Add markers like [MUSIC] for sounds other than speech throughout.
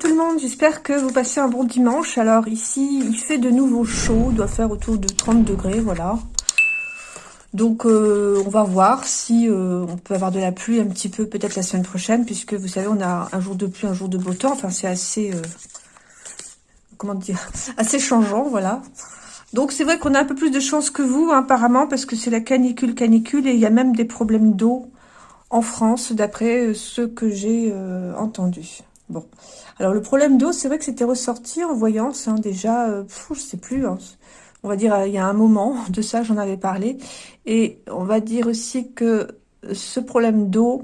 Tout le monde, j'espère que vous passez un bon dimanche. Alors ici, il fait de nouveau chaud, il doit faire autour de 30 degrés, voilà. Donc euh, on va voir si euh, on peut avoir de la pluie un petit peu peut-être la semaine prochaine, puisque vous savez, on a un jour de pluie, un jour de beau temps. Enfin, c'est assez, euh, comment dire, [LAUGHS] assez changeant, voilà. Donc c'est vrai qu'on a un peu plus de chance que vous, hein, apparemment, parce que c'est la canicule, canicule, et il y a même des problèmes d'eau en France, d'après ce que j'ai entendu. Bon, alors le problème d'eau, c'est vrai que c'était ressorti en voyance, hein, déjà, euh, je sais plus, hein, on va dire il y a un moment [LAUGHS] de ça, j'en avais parlé, et on va dire aussi que ce problème d'eau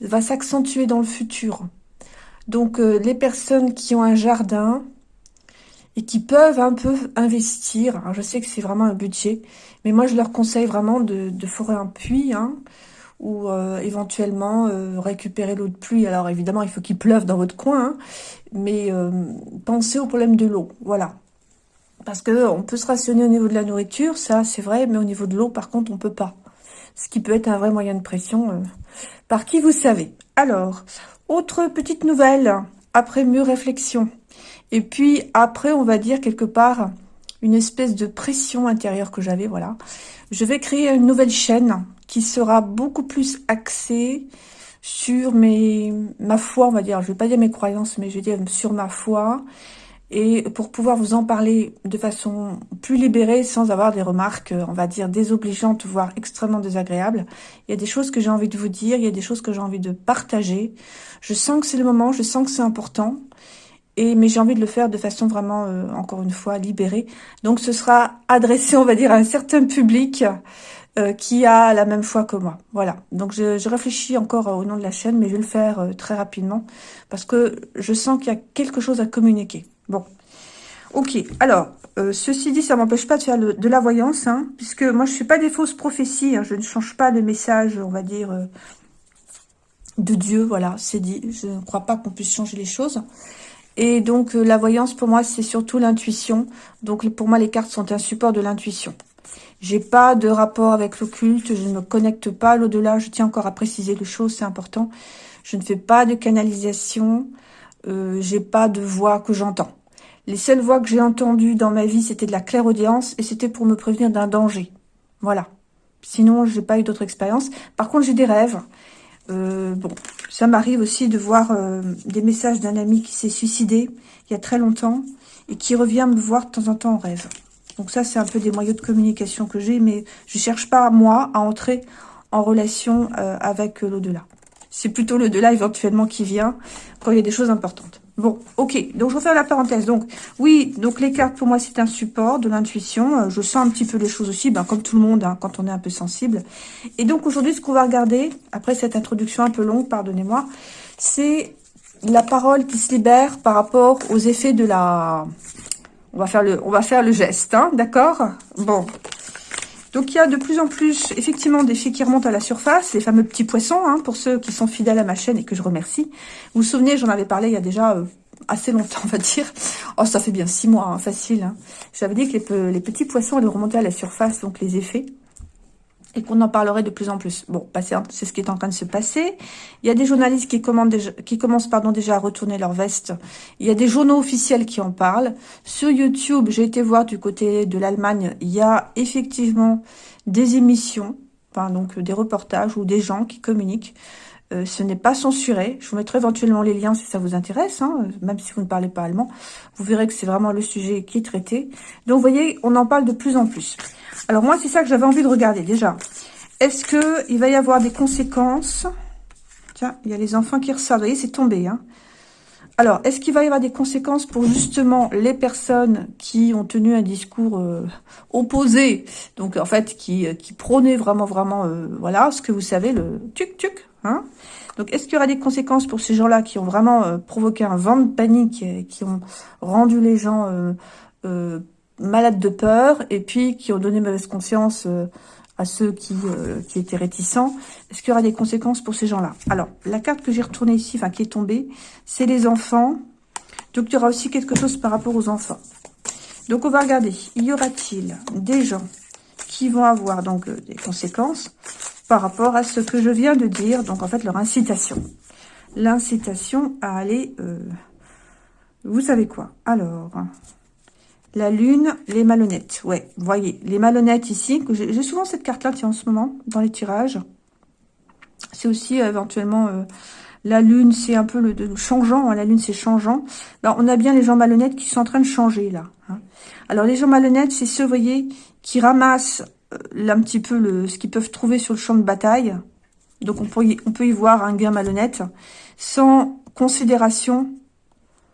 va s'accentuer dans le futur. Donc euh, les personnes qui ont un jardin et qui peuvent un peu investir, je sais que c'est vraiment un budget, mais moi je leur conseille vraiment de, de forer un puits, hein, ou euh, éventuellement euh, récupérer l'eau de pluie. Alors évidemment, il faut qu'il pleuve dans votre coin, hein, mais euh, pensez au problème de l'eau, voilà. Parce que on peut se rationner au niveau de la nourriture, ça c'est vrai, mais au niveau de l'eau, par contre, on peut pas. Ce qui peut être un vrai moyen de pression, par qui vous savez. Alors, autre petite nouvelle, après mûre réflexion. Et puis après, on va dire quelque part, une espèce de pression intérieure que j'avais, voilà. Je vais créer une nouvelle chaîne qui sera beaucoup plus axée sur mes, ma foi, on va dire. Je vais pas dire mes croyances, mais je vais dire sur ma foi. Et pour pouvoir vous en parler de façon plus libérée, sans avoir des remarques, on va dire, désobligeantes, voire extrêmement désagréables. Il y a des choses que j'ai envie de vous dire, il y a des choses que j'ai envie de partager. Je sens que c'est le moment, je sens que c'est important. Et, mais j'ai envie de le faire de façon vraiment, euh, encore une fois, libérée. Donc ce sera adressé, on va dire, à un certain public euh, qui a la même foi que moi. Voilà. Donc je, je, réfléchis encore au nom de la chaîne, mais je vais le faire euh, très rapidement parce que je sens qu'il y a quelque chose à communiquer. Bon. Ok. Alors, euh, ceci dit, ça m'empêche pas de faire de la voyance, hein, puisque moi je suis pas des fausses prophéties. Hein, je ne change pas le message, on va dire, de Dieu. Voilà, c'est dit. Je ne crois pas qu'on puisse changer les choses. Et donc, la voyance, pour moi, c'est surtout l'intuition. Donc, pour moi, les cartes sont un support de l'intuition. J'ai pas de rapport avec l'occulte, je ne me connecte pas à l'au-delà, je tiens encore à préciser les choses, c'est important. Je ne fais pas de canalisation, euh, j'ai pas de voix que j'entends. Les seules voix que j'ai entendues dans ma vie, c'était de la clairaudience et c'était pour me prévenir d'un danger. Voilà. Sinon, j'ai pas eu d'autres expériences. Par contre, j'ai des rêves. Euh, bon, ça m'arrive aussi de voir euh, des messages d'un ami qui s'est suicidé il y a très longtemps et qui revient me voir de temps en temps en rêve. Donc ça, c'est un peu des moyens de communication que j'ai, mais je cherche pas, moi, à entrer en relation euh, avec euh, l'au-delà. C'est plutôt l'au-delà, éventuellement, qui vient quand il y a des choses importantes. Bon, ok, donc je faire la parenthèse. Donc, oui, donc les cartes, pour moi, c'est un support de l'intuition. Euh, je sens un petit peu les choses aussi, ben, comme tout le monde, hein, quand on est un peu sensible. Et donc, aujourd'hui, ce qu'on va regarder, après cette introduction un peu longue, pardonnez-moi, c'est la parole qui se libère par rapport aux effets de la on va faire le, geste, hein, d'accord? Bon. Donc, il y a de plus en plus, effectivement, des filles qui remontent à la surface, les fameux petits poissons, hein, pour ceux qui sont fidèles à ma chaîne et que je remercie. Vous vous souvenez, j'en avais parlé il y a déjà euh, assez longtemps, [LAUGHS] on va dire. Oh, ça fait bien six mois, hein, facile. J'avais dit que les, les petits poissons allaient remonter à la surface, donc les effets et qu'on en parlerait de plus en plus. Bon, c'est ce qui est en train de se passer. Il y a des journalistes qui, commencent déjà à retourner leur veste. Il y a des journaux officiels qui en parlent. Sur YouTube, j'ai été voir du côté de l'Allemagne, il y a effectivement des émissions, enfin, donc des reportages ou des gens qui communiquent. Euh, ce n'est pas censuré. Je vous mettrai éventuellement les liens si ça vous intéresse, hein, même si vous ne parlez pas allemand. Vous verrez que c'est vraiment le sujet qui est traité. Donc, vous voyez, on en parle de plus en plus. Alors moi, c'est ça que j'avais envie de regarder déjà. Est-ce que il va y avoir des conséquences? Tiens, il y a les enfants qui ressortent. Vous voyez, c'est tombé. Hein Alors, est-ce qu'il va y avoir des conséquences pour justement les personnes qui ont tenu un discours euh, opposé? Donc, en fait, qui, qui prônaient vraiment, vraiment, euh, voilà, ce que vous savez, le tuc-tuc? Hein donc, est-ce qu'il y aura des conséquences pour ces gens-là qui ont vraiment euh, provoqué un vent de panique, et qui ont rendu les gens malades de peur et puis qui ont donné mauvaise conscience euh, à ceux qui, euh, étaient réticents? Est-ce qu'il y aura des conséquences pour ces gens-là? Alors, la carte que j'ai retournée ici, enfin qui est tombée, c'est les enfants. Donc, il y aura aussi quelque chose par rapport aux enfants. Donc, on va regarder. Y aura-t-il des gens qui vont avoir donc euh, des conséquences? Par rapport à ce que je viens de dire Donc, en fait, leur incitation. L'incitation à aller Vous savez quoi? Alors, la lune, les malhonnêtes. Ouais, voyez, les malhonnêtes ici. J'ai souvent cette carte-là, en ce moment, dans les tirages. C'est aussi euh, éventuellement... Euh, la lune, c'est un peu le, changeant. Hein, la lune, c'est changeant. Alors, on a bien les gens malhonnêtes qui sont en train de changer, là. Hein. Alors, les gens malhonnêtes, c'est ceux, vous voyez, qui ramassent un petit peu le, ce qu'ils peuvent trouver sur le champ de bataille. Donc, on peut, y, voir un gain malhonnête. Sans considération.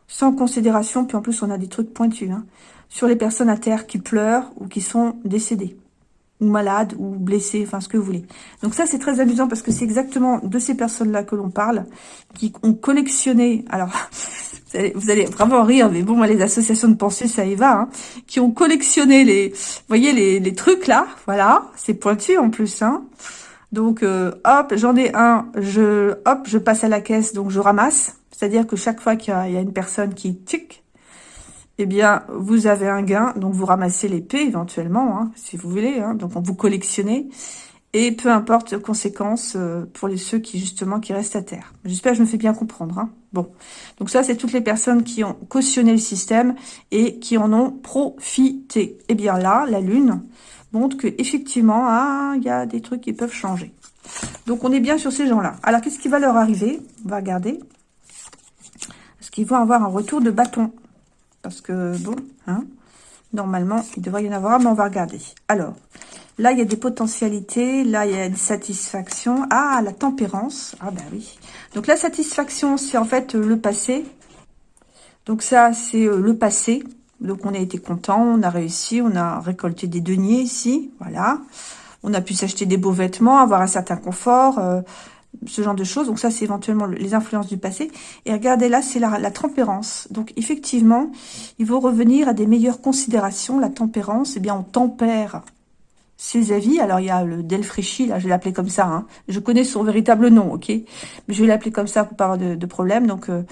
Sans considération. Puis, en plus, on a des trucs pointus. Hein, sur les personnes à terre qui pleurent ou qui sont décédées ou malades, ou blessés, enfin ce que vous voulez. Donc ça, c'est très amusant parce que c'est exactement de ces personnes-là que l'on parle, qui ont collectionné, alors, [LAUGHS] vous allez vraiment rire, mais bon, moi, les associations de pensée, ça y va, hein, qui ont collectionné les, vous voyez, les, les trucs là, voilà, c'est pointu en plus, hein. Donc, euh, hop, j'en ai un, je, hop, je passe à la caisse, donc je ramasse. C'est-à-dire que chaque fois qu'il y, a une personne qui tic, eh bien, vous avez un gain, donc vous ramassez l'épée éventuellement, hein, si vous voulez, hein, donc vous collectionnez, et peu importe les conséquences euh, pour ceux qui, justement, qui restent à terre. J'espère que je me fais bien comprendre. Hein. Bon, donc ça, c'est toutes les personnes qui ont cautionné le système et qui en ont profité. Eh bien là, la Lune montre que effectivement, ah, il y a des trucs qui peuvent changer. Donc, on est bien sur ces gens-là. Alors, qu'est-ce qui va leur arriver? On va regarder. Est-ce qu'ils vont avoir un retour de bâton? Parce que, bon, hein, normalement, il devrait y en avoir, mais on va regarder. Alors, là, il y a des potentialités. Là, il y a une satisfaction. Ah, la tempérance. Ah, ben oui. Donc, la satisfaction, c'est en fait le passé. Donc, ça, c'est euh, le passé. Donc, on a été content, on a réussi, on a récolté des deniers ici. Voilà. On a pu s'acheter des beaux vêtements, avoir un certain confort, euh, ce genre de choses. Donc ça, c'est éventuellement les influences du passé. Et regardez là, c'est la, la, tempérance. Donc effectivement, il faut revenir à des meilleures considérations. La tempérance, eh bien, on tempère ses avis. Alors, il y a le Delfréchi, là, je vais l'appeler comme ça. Hein. Je connais son véritable nom, ok? Mais je vais l'appeler comme ça pour pas de, problème. Donc, euh,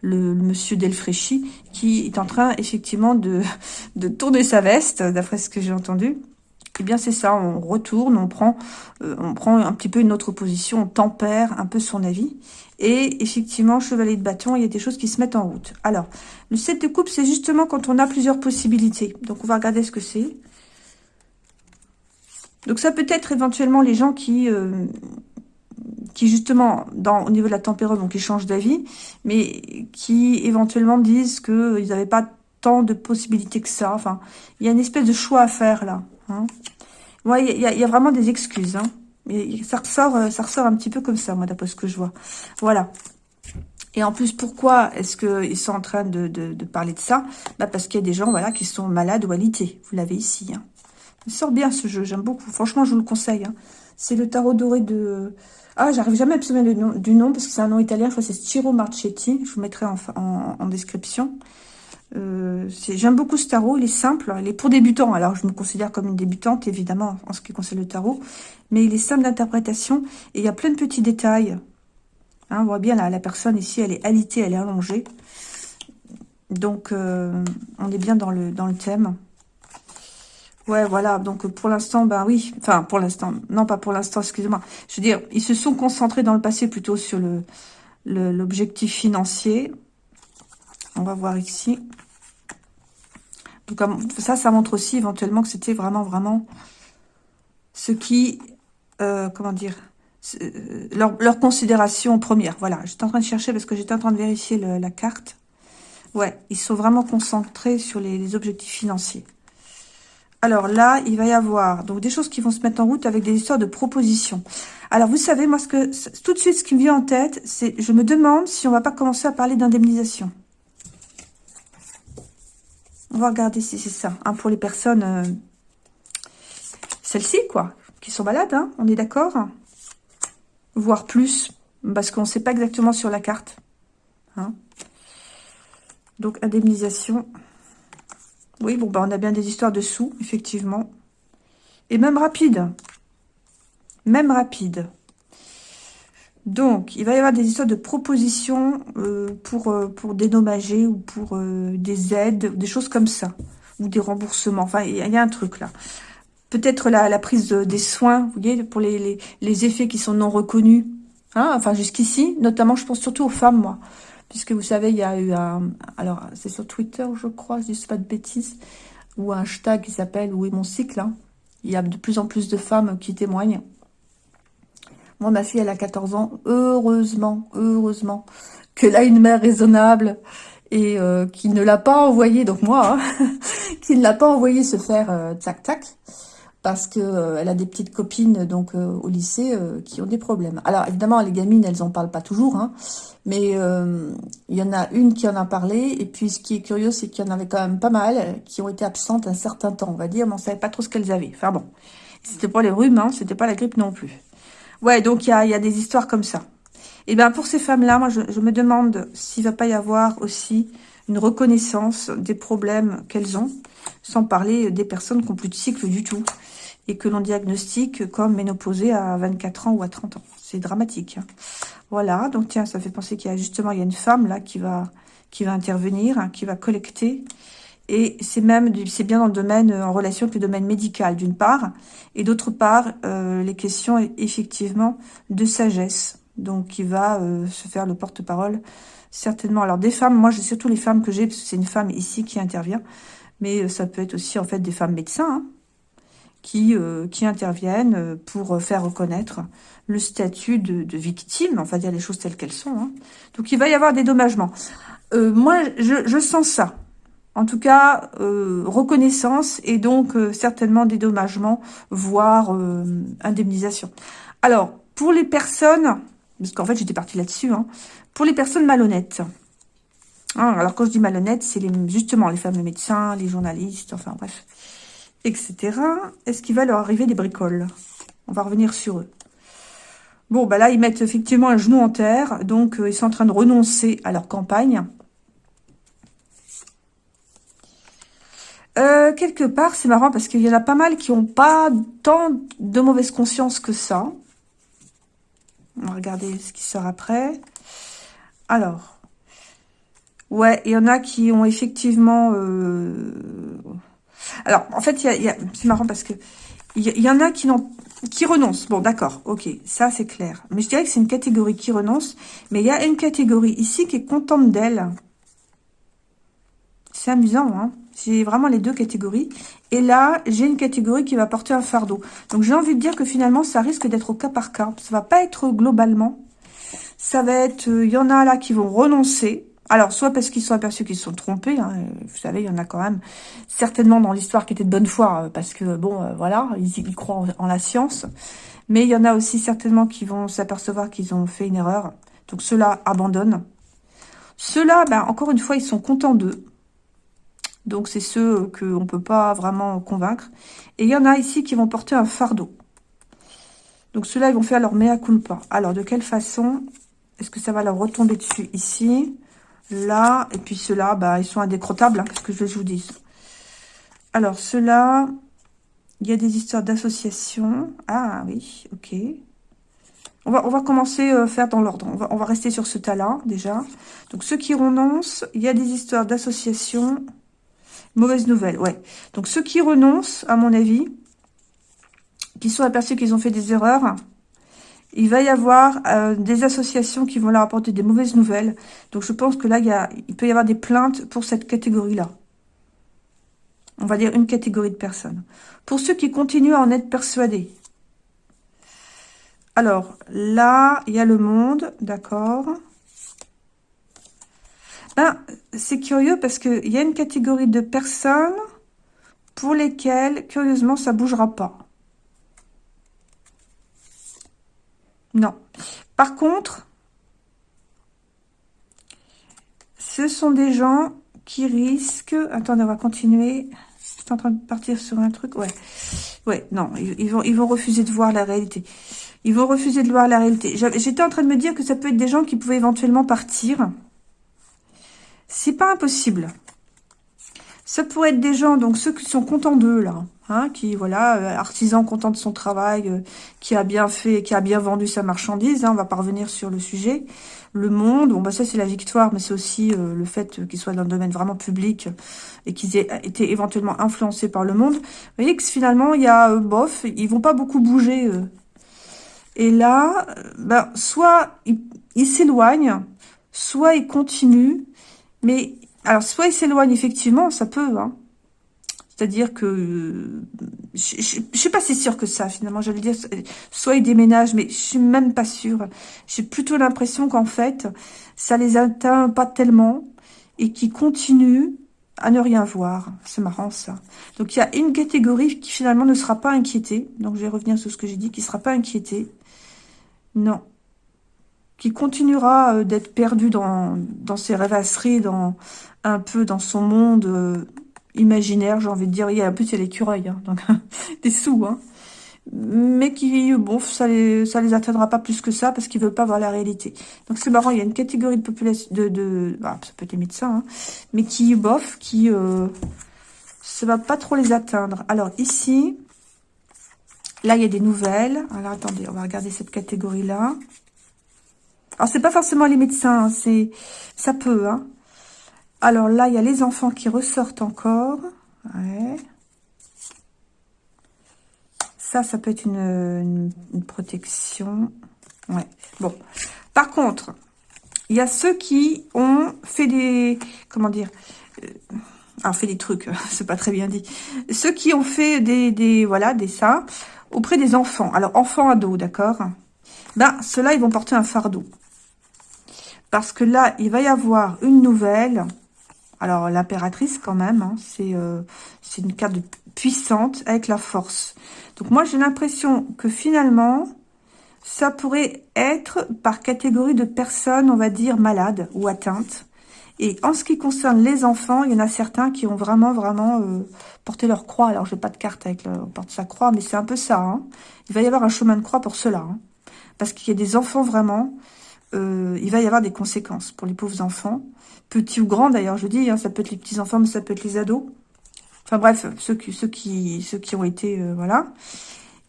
le, monsieur Delfréchi, qui est en train, effectivement, [LAUGHS] de, tourner sa veste, d'après ce que j'ai entendu. Eh bien, c'est ça, on retourne, on prend, euh, on prend un petit peu une autre position, on tempère un peu son avis. Et effectivement, chevalier de bâton, il y a des choses qui se mettent en route. Alors, le 7 de coupe, c'est justement quand on a plusieurs possibilités. Donc, on va regarder ce que c'est. Donc, ça peut être éventuellement les gens qui... Euh, qui justement, dans, au niveau de la température, donc ils changent d'avis, mais qui éventuellement disent qu'ils n'avaient pas tant de possibilités que ça. Enfin, il y a une espèce de choix à faire là. Hein. Ouais, il y, y, a vraiment des excuses. Hein. ça ressort, euh, ça ressort un petit peu comme ça, moi, d'après ce que je vois. Voilà. Et en plus, pourquoi est-ce qu'ils sont en train de, de, parler de ça? Bah Parce qu'il y a des gens voilà, qui sont malades ou alités. Vous l'avez ici. Hein. Il sort bien ce jeu, j'aime beaucoup. Franchement, je vous le conseille. Hein. C'est le tarot doré de... Ah, j'arrive jamais à me souvenir du nom, parce que c'est un nom italien. Je crois c'est Stiro Marchetti. Je vous mettrai en, description. Euh, J'aime beaucoup ce tarot, il est simple, il est pour débutants. Alors, je me considère comme une débutante, évidemment, en ce qui concerne le tarot. Mais il est simple d'interprétation et il y a plein de petits détails. Hein, on voit bien, là, la personne ici, elle est alitée, elle est allongée. Donc, euh, on est bien dans le thème. Ouais, voilà. Donc, pour l'instant, ben oui. Enfin, pour l'instant. Non, pas pour l'instant, excusez-moi. Je veux dire, ils se sont concentrés dans le passé plutôt sur le l'objectif financier. On va voir ici. Donc, ça, ça montre aussi éventuellement que c'était vraiment, vraiment ce qui, euh, comment dire, euh, leur, considération première. Voilà, j'étais en train de chercher parce que j'étais en train de vérifier la carte. Ouais, ils sont vraiment concentrés sur les, objectifs financiers. Alors là, il va y avoir donc des choses qui vont se mettre en route avec des histoires de propositions. Alors vous savez, moi, que tout de suite, ce qui me vient en tête, c'est je me demande si on va pas commencer à parler d'indemnisation. On va regarder si c'est ça. Hein, pour les personnes, euh, celles-ci, quoi, qui sont malades, hein, on est d'accord? Voire plus, parce qu'on ne sait pas exactement sur la carte. Hein. Donc, indemnisation. Oui, bon, bah, on a bien des histoires de sous, effectivement. Et même rapide. Même rapide. Donc, il va y avoir des histoires de propositions euh, pour, euh, pour dédommager ou pour euh, des aides, des choses comme ça. Ou des remboursements. Enfin, il y, a un truc là. Peut-être la, prise des soins, vous voyez, pour les, les, effets qui sont non reconnus. Hein, enfin, jusqu'ici, notamment, je pense surtout aux femmes, moi. Puisque vous savez, il y a eu un... Alors, c'est sur Twitter, je crois, je dis pas de bêtises, ou un hashtag qui s'appelle « Où est mon cycle hein. Il y a de plus en plus de femmes qui témoignent. Moi, ma fille, elle a 14 ans. Heureusement, heureusement, qu'elle a une mère raisonnable et euh, qui ne l'a pas envoyé, donc moi, hein, [LAUGHS] qui ne l'a pas envoyé se faire euh, tac tac, parce que euh, a des petites copines donc au lycée qui ont des problèmes. Alors évidemment, les gamines, elles en parlent pas toujours, hein, mais il y en a une qui en a parlé, et puis ce qui est curieux, c'est qu'il y en avait quand même pas mal qui ont été absentes un certain temps, on va dire, mais on savait pas trop ce qu'elles avaient. Enfin bon, c'était pas les rhumes, hein, c'était pas la grippe non plus. Ouais, donc il y a, des histoires comme ça. Et bien pour ces femmes-là, moi je, me demande s'il va pas y avoir aussi une reconnaissance des problèmes qu'elles ont, sans parler des personnes qui n'ont plus de cycle du tout, et que l'on diagnostique comme ménopausée à 24 ans ou à 30 ans. C'est dramatique. Hein. Voilà, donc tiens, ça fait penser qu'il y a justement il y a une femme là qui va qui va intervenir, hein, qui va collecter. Et c'est même c'est bien dans le domaine en relation avec le domaine médical d'une part, et d'autre part euh, les questions effectivement de sagesse donc qui va euh, se faire le porte-parole certainement. Alors des femmes, moi j'ai surtout les femmes que j'ai, parce que c'est une femme ici qui intervient, mais euh, ça peut être aussi en fait des femmes médecins hein, qui, euh, qui interviennent pour faire reconnaître le statut de, victime, enfin dire les choses telles qu'elles sont. Hein. Donc il va y avoir des dommagements. moi je, je, sens ça. En tout cas, reconnaissance et donc certainement dédommagement, voire indemnisation. Alors, pour les personnes parce qu'en fait, j'étais partie là-dessus. Hein. Pour les personnes malhonnêtes. Hein, alors, quand je dis malhonnêtes, c'est les, justement les fameux médecins, les journalistes, enfin bref, etc. Est-ce qu'il va leur arriver des bricoles? On va revenir sur eux. Bon, bah là, ils mettent effectivement un genou en terre. Donc, euh, ils sont en train de renoncer à leur campagne. Euh, quelque part, c'est marrant parce qu'il y en a pas mal qui n'ont pas tant de mauvaise conscience que ça. On va regarder ce qui sort après. Alors, ouais, il y en a qui ont effectivement... Euh, alors, en fait, il y a, c'est marrant parce que il y, en a qui, qui renoncent. Bon, d'accord, ok, ça c'est clair. Mais je dirais que c'est une catégorie qui renonce. Mais il y a une catégorie ici qui est contente d'elle. C'est amusant, hein j'ai vraiment les deux catégories. Et là, j'ai une catégorie qui va porter un fardeau. Donc, j'ai envie de dire que finalement, ça risque d'être au cas par cas. Ça va pas être globalement. Ça va être... Euh, il y en a là qui vont renoncer. Alors, soit parce qu'ils sont aperçus qu'ils se sont trompés. Hein. Vous savez, il y en a quand même certainement dans l'histoire qui étaient de bonne foi. Euh, parce que, bon, euh, voilà, ils, croient en, la science. Mais il y en a aussi certainement qui vont s'apercevoir qu'ils ont fait une erreur. Donc, ceux-là abandonnent. Ceux-là, ben, encore une fois, ils sont contents d'eux. Donc, c'est ceux qu'on ne peut pas vraiment convaincre. Et il y en a ici qui vont porter un fardeau. Donc, ceux-là, ils vont faire leur mea culpa. Alors, de quelle façon est-ce que ça va leur retomber dessus Ici, là, et puis ceux-là, bah, ils sont indécrottables. Hein, Qu'est-ce que je vous dis Alors, ceux-là, il y a des histoires d'association. Ah, oui, ok. On va, on va commencer à euh, faire dans l'ordre. On va, on va rester sur ce tas-là, déjà. Donc, ceux qui renoncent, il y a des histoires d'association. Mauvaise nouvelle, ouais. Donc, ceux qui renoncent, à mon avis, qui sont aperçus qu'ils ont fait des erreurs, il va y avoir euh, des associations qui vont leur apporter des mauvaises nouvelles. Donc, je pense que là, il, peut y avoir des plaintes pour cette catégorie-là. On va dire une catégorie de personnes. Pour ceux qui continuent à en être persuadés. Alors, là, il y a le monde, d'accord ben, c'est curieux parce qu'il y a une catégorie de personnes pour lesquelles, curieusement, ça ne bougera pas. Non. Par contre, ce sont des gens qui risquent... Attendez, on va continuer. Je en train de partir sur un truc. Ouais. Ouais, non, ils vont, vont refuser de voir la réalité. Ils vont refuser de voir la réalité. J'étais en train de me dire que ça peut être des gens qui pouvaient éventuellement partir c'est pas impossible. Ça pourrait être des gens, donc ceux qui sont contents d'eux, là. Hein, qui, voilà, euh, artisan content de son travail, euh, qui a bien fait, qui a bien vendu sa marchandise. Hein, on va pas revenir sur le sujet. Le monde, bon, bah ça, c'est la victoire, mais c'est aussi euh, le fait qu'ils soient dans le domaine vraiment public et qu'ils aient été éventuellement influencés par le monde. Vous voyez que finalement, il y a, bof, ils vont pas beaucoup bouger. Et là, ben, soit ils s'éloignent, soit il continue, mais alors soit il s'éloigne effectivement, ça peut, hein. C'est-à-dire que je, ne suis pas si sûre que ça finalement. J'allais dire soit il déménage, mais je suis même pas sûre. J'ai plutôt l'impression qu'en fait ça les atteint pas tellement et qu'ils continuent à ne rien voir. C'est marrant ça. Donc il y a une catégorie qui finalement ne sera pas inquiétée. Donc je vais revenir sur ce que j'ai dit, qui sera pas inquiétée. Non. Qui continuera euh, d'être perdu dans, dans ses rêvasseries, dans un peu dans son monde euh, imaginaire, j'ai envie de dire. En plus, il y a l'écureuil, hein, donc [LAUGHS] des sous, hein. Mais qui, bon, ça les, ça les atteindra pas plus que ça parce qu'ils veulent pas voir la réalité. Donc c'est marrant, il y a une catégorie de population, de, bah, ça peut être les médecins, hein, mais qui, bof, qui, euh, ça va pas trop les atteindre. Alors ici, là il y a des nouvelles. Alors attendez, on va regarder cette catégorie-là. Alors c'est pas forcément les médecins, hein, c'est, ça peut, hein. Alors là, il y a les enfants qui ressortent encore. Ça, ça peut être une, protection. Ouais. Bon. Par contre, il y a ceux qui ont fait des... Comment dire euh, Alors, fait des trucs, [LAUGHS] c'est pas très bien dit. Ceux qui ont fait des, des voilà, des ça auprès des enfants. Alors, enfants, ados, d'accord? Ben, ceux-là, ils vont porter un fardeau. Parce que là, il va y avoir une nouvelle alors, l'impératrice, quand même, hein, euh, c'est une carte puissante avec la force. Donc, moi, j'ai l'impression que finalement, ça pourrait être par catégorie de personnes, on va dire, malades ou atteintes. Et en ce qui concerne les enfants, il y en a certains qui ont vraiment, vraiment euh, porté leur croix. Alors, je n'ai pas de carte avec le, on porte sa croix, mais c'est un peu ça. Hein. Il va y avoir un chemin de croix pour cela. Hein. Parce qu'il y a des enfants vraiment, euh, il va y avoir des conséquences pour les pauvres enfants petits ou grands d'ailleurs, je dis, hein, ça peut être les petits-enfants, mais ça peut être les ados. Enfin bref, ceux qui, ont été, euh, voilà.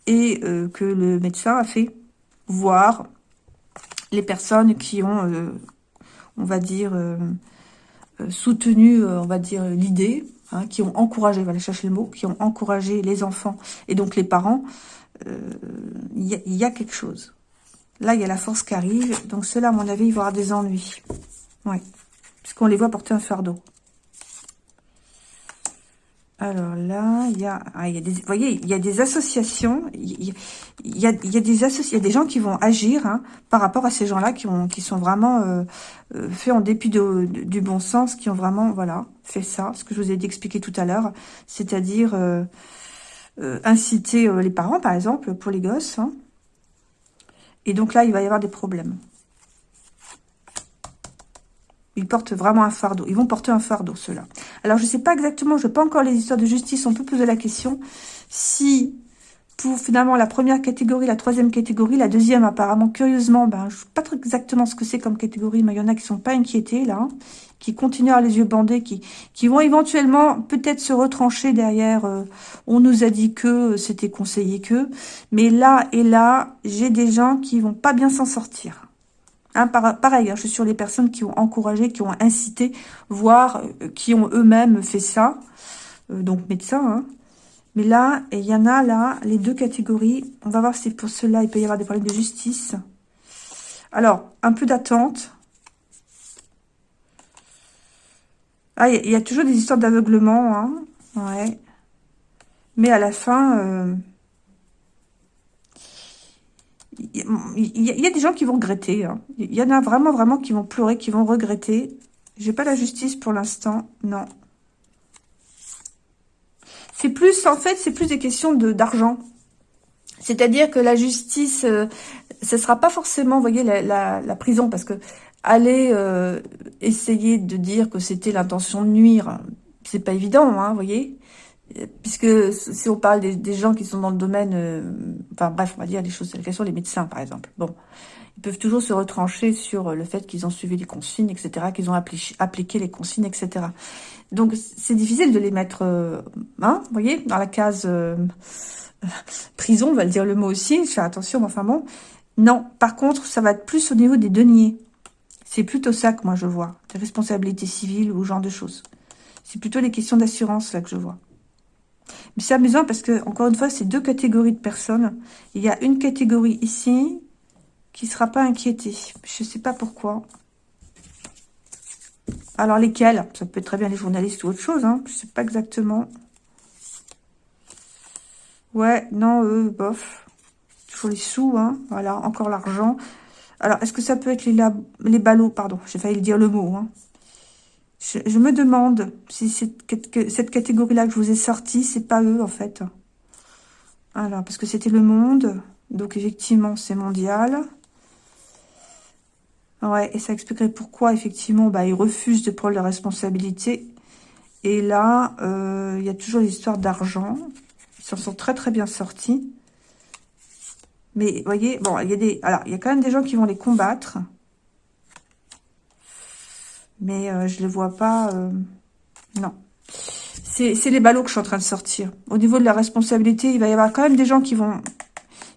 Et euh, que le médecin a fait voir les personnes qui ont, on va dire, soutenu, on va dire, l'idée, hein, qui ont encouragé, voilà, chercher le mot, qui ont encouragé les enfants et donc les parents, il y, a quelque chose. Là, il y a la force qui arrive, donc cela, à mon avis, il y avoir des ennuis. Ouais puisqu'on les voit porter un fardeau. Alors là, il y a, ah, il y a des, vous voyez, il y a des associations, il y a, il y a, des associations, des gens qui vont agir hein, par rapport à ces gens-là qui ont, qui sont vraiment euh, euh, faits en dépit du bon sens, qui ont vraiment, voilà, fait ça, ce que je vous ai dit expliquer tout à l'heure, c'est-à-dire euh, inciter les parents, par exemple, pour les gosses. Hein. Et donc là, il va y avoir des problèmes. Ils portent vraiment un fardeau. Ils vont porter un fardeau, ceux-là. Alors, je ne sais pas exactement, je n'ai pas encore les histoires de justice. On peut poser la question si, pour finalement la première catégorie, la troisième catégorie, la deuxième, apparemment, curieusement, ben, je ne sais pas exactement ce que c'est comme catégorie, mais il y en a qui sont pas inquiétés, là, hein, qui continuent à les yeux bandés, qui, qui vont éventuellement peut-être se retrancher derrière. Euh, on nous a dit que c'était conseillé que. Mais là et là, j'ai des gens qui vont pas bien s'en sortir. Hein, pareil, hein, je suis sur les personnes qui ont encouragé, qui ont incité, voire euh, qui ont eux-mêmes fait ça. Euh, donc médecins. Hein. Mais là, il y en a là, les deux catégories. On va voir si pour cela il peut y avoir des problèmes de justice. Alors, un peu d'attente. Ah, il y, a toujours des histoires d'aveuglement. Ouais. Mais à la fin... Euh, il y, a des gens qui vont regretter. Hein. Il y en a vraiment, vraiment qui vont pleurer, qui vont regretter. J'ai pas la justice pour l'instant, non. C'est plus, en fait, c'est plus des questions de d'argent. C'est-à-dire que la justice, euh, ce sera pas forcément, vous voyez, la, prison, parce que aller euh, essayer de dire que c'était l'intention de nuire, c'est pas évident, hein, vous voyez puisque si on parle des, gens qui sont dans le domaine, euh, enfin bref, on va dire les choses, la question des médecins par exemple. Bon, ils peuvent toujours se retrancher sur le fait qu'ils ont suivi les consignes, etc., qu'ils ont appliqué les consignes, etc. Donc c'est difficile de les mettre, euh, hein, vous voyez, dans la case euh, [LAUGHS] prison, on va le dire le mot aussi, fais attention, mais enfin bon. Non, par contre, ça va être plus au niveau des deniers. C'est plutôt ça que moi je vois, des responsabilités civiles ou ce genre de choses. C'est plutôt les questions d'assurance là que je vois. Mais c'est amusant parce que, encore une fois, c'est deux catégories de personnes. Il y a une catégorie ici qui ne sera pas inquiétée. Je ne sais pas pourquoi. Alors, lesquels Ça peut être très bien les journalistes ou autre chose. Hein. Je sais pas exactement. Ouais, non, eux, bof. Toujours les sous, hein. Voilà, encore l'argent. Alors, est-ce que ça peut être les, les ballots? Pardon, j'ai failli dire le mot. Hein. Je, me demande si cette, catégorie-là que je vous ai sortie, c'est pas eux, en fait. Alors, parce que c'était le monde. Donc, effectivement, c'est mondial. Ouais, et ça expliquerait pourquoi, effectivement, bah, ils refusent de prendre la responsabilité. Et là, euh, il y a toujours l'histoire d'argent. Ils s'en sont très, très bien sortis. Mais, vous voyez, bon, il y a des... Alors, il y a quand même des gens qui vont les combattre. Mais euh, je ne les vois pas... Euh, non. C'est les ballots que je suis en train de sortir. Au niveau de la responsabilité, il va y avoir quand même des gens qui vont,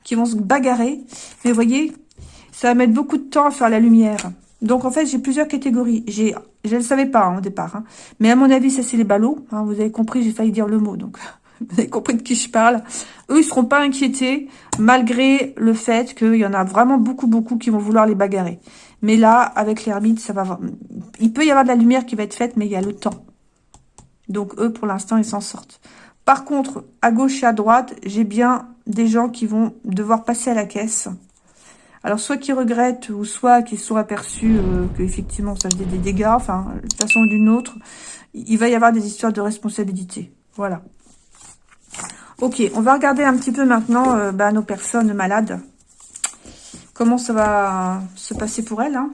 qui vont se bagarrer. Mais vous voyez, ça va mettre beaucoup de temps à faire la lumière. Donc, en fait, j'ai plusieurs catégories. J'ai, Je ne le savais pas hein, au départ. Hein. Mais à mon avis, ça, c'est les ballots. Hein. vous avez compris, j'ai failli dire le mot. Donc, [LAUGHS] vous avez compris de qui je parle. Eux, ils seront pas inquiétés, malgré le fait qu'il y en a vraiment beaucoup, beaucoup qui vont vouloir les bagarrer. Mais là, avec l'ermite, ça va... Il peut y avoir de la lumière qui va être faite, mais il y a le temps. Donc, eux, pour l'instant, ils s'en sortent. Par contre, à gauche et à droite, j'ai bien des gens qui vont devoir passer à la caisse. Alors, soit qui regrettent, ou soit qui sont aperçus euh, qu'effectivement, ça faisait des dégâts, enfin, de façon ou d'une autre, il va y avoir des histoires de responsabilité. Voilà. Ok, on va regarder un petit peu maintenant euh, bah, nos personnes malades. Comment ça va se passer pour elles. Hein